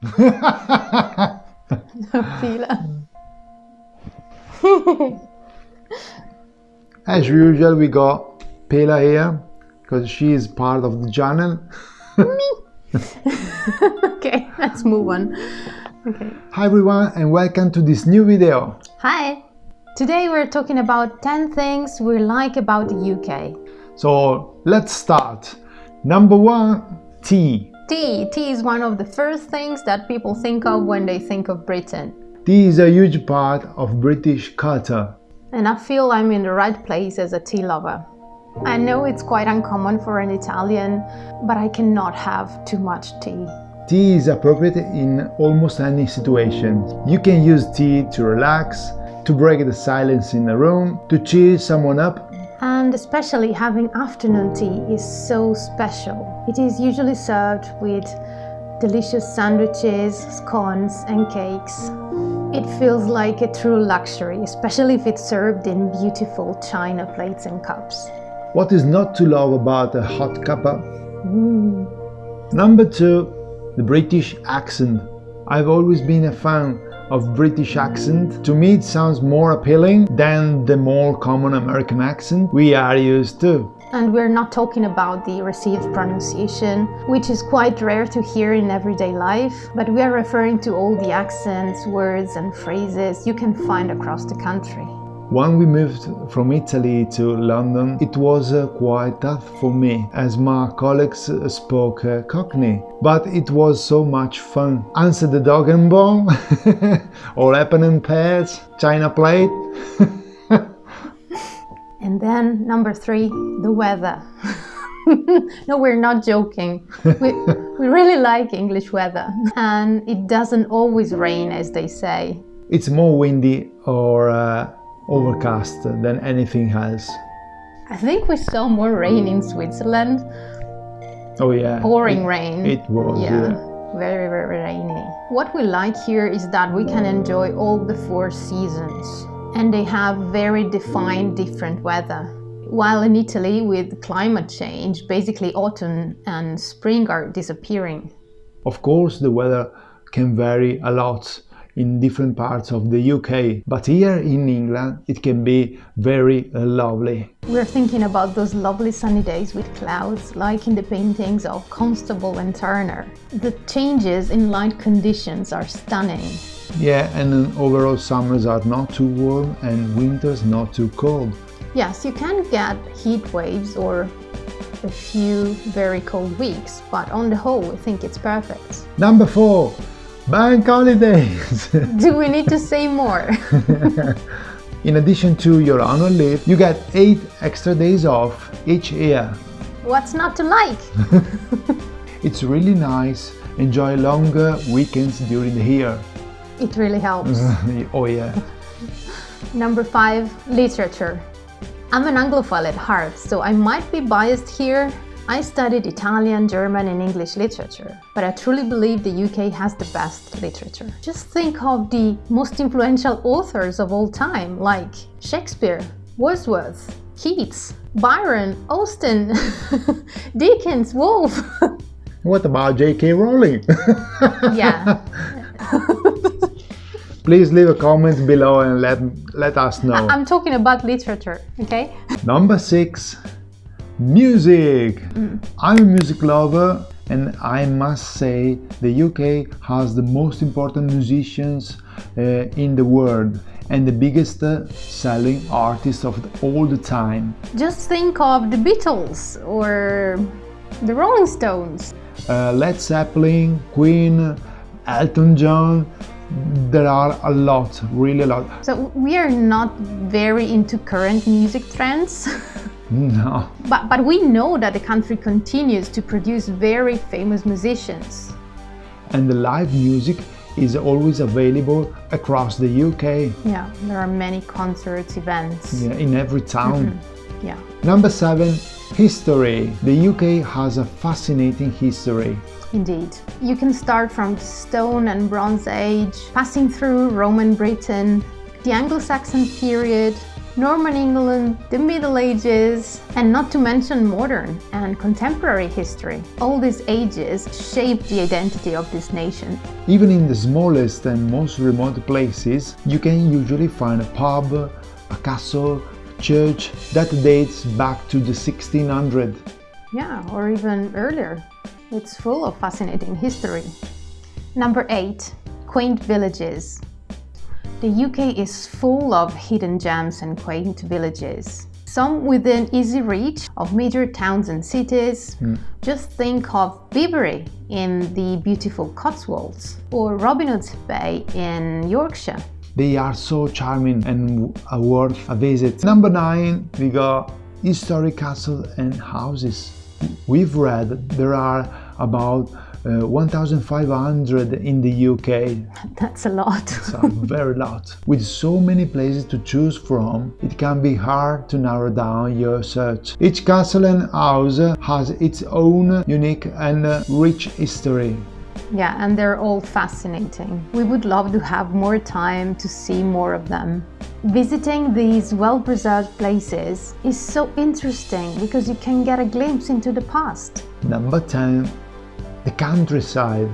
Pila. As usual, we got Pela here because she is part of the channel. okay, let's move on. Okay. Hi everyone and welcome to this new video. Hi. Today we're talking about 10 things we like about the UK. So let's start. Number one, tea. Tea. Tea is one of the first things that people think of when they think of Britain. Tea is a huge part of British culture. And I feel I'm in the right place as a tea lover. I know it's quite uncommon for an Italian, but I cannot have too much tea. Tea is appropriate in almost any situation. You can use tea to relax, to break the silence in the room, to cheer someone up. And especially having afternoon tea is so special. It is usually served with delicious sandwiches, scones and cakes. It feels like a true luxury, especially if it's served in beautiful china plates and cups. What is not to love about a hot cuppa? Mm. Number two, the British accent. I've always been a fan of British accent. To me it sounds more appealing than the more common American accent we are used to. And we're not talking about the received pronunciation, which is quite rare to hear in everyday life, but we are referring to all the accents, words and phrases you can find across the country. When we moved from Italy to London, it was uh, quite tough for me, as my colleagues uh, spoke uh, Cockney. But it was so much fun. Answer the dog and bone, apples and pears, china plate. and then number three, the weather. no, we're not joking. We, we really like English weather. And it doesn't always rain, as they say. It's more windy or uh, overcast than anything else. I think we saw more rain in Switzerland. Oh yeah. Pouring it, rain. It was. Yeah. yeah. Very, very rainy. What we like here is that we can enjoy all the four seasons and they have very defined different weather. While in Italy with climate change, basically autumn and spring are disappearing. Of course the weather can vary a lot in different parts of the UK, but here in England it can be very uh, lovely. We're thinking about those lovely sunny days with clouds, like in the paintings of Constable and Turner. The changes in light conditions are stunning. Yeah, and overall summers are not too warm and winters not too cold. Yes, you can get heat waves or a few very cold weeks, but on the whole, I think it's perfect. Number four, Bank holidays! Do we need to say more? In addition to your annual leave, you get 8 extra days off each year. What's not to like? it's really nice. Enjoy longer weekends during the year. It really helps. oh yeah. Number 5. Literature. I'm an Anglophile at heart, so I might be biased here. I studied Italian, German and English literature, but I truly believe the UK has the best literature. Just think of the most influential authors of all time, like Shakespeare, Wordsworth, Keats, Byron, Austen, Dickens, Woolf. What about J.K. Rowling? yeah. Please leave a comment below and let, let us know. I'm talking about literature, okay? Number 6. Music! Mm. I'm a music lover and I must say the UK has the most important musicians uh, in the world and the biggest uh, selling artists of all the time. Just think of the Beatles or the Rolling Stones. Uh, Led Zeppelin, Queen, Elton John, there are a lot, really a lot. So we are not very into current music trends. No. But, but we know that the country continues to produce very famous musicians. And the live music is always available across the UK. Yeah, there are many concerts, events. Yeah, in every town. Mm -hmm. Yeah. Number seven, history. The UK has a fascinating history. Indeed. You can start from the Stone and Bronze Age, passing through Roman Britain, the Anglo-Saxon period, Norman England, the Middle Ages, and not to mention modern and contemporary history. All these ages shaped the identity of this nation. Even in the smallest and most remote places, you can usually find a pub, a castle, a church that dates back to the 1600s. Yeah, or even earlier. It's full of fascinating history. Number 8. Quaint villages. The UK is full of hidden gems and quaint villages. Some within easy reach of major towns and cities. Mm. Just think of Bibury in the beautiful Cotswolds or Robin Hood's Bay in Yorkshire. They are so charming and worth a visit. Number 9 we got historic castles and houses. We've read there are about uh, 1,500 in the UK. That's a lot. It's a very lot. With so many places to choose from, it can be hard to narrow down your search. Each castle and house has its own unique and rich history. Yeah, and they're all fascinating. We would love to have more time to see more of them. Visiting these well-preserved places is so interesting because you can get a glimpse into the past. Number 10 the countryside.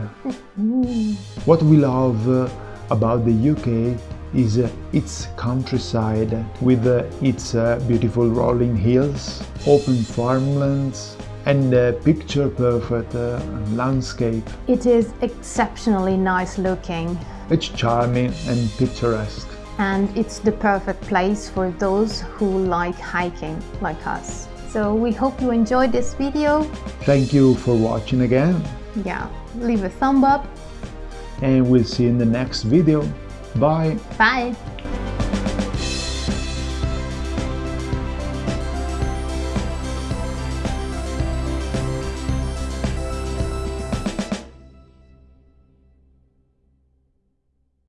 what we love uh, about the UK is uh, its countryside with uh, its beautiful rolling hills, open farmlands and a picture-perfect uh, landscape. It is exceptionally nice looking. It's charming and picturesque. And it's the perfect place for those who like hiking like us. So we hope you enjoyed this video. Thank you for watching again. Yeah, leave a thumb up. And we'll see you in the next video. Bye. Bye.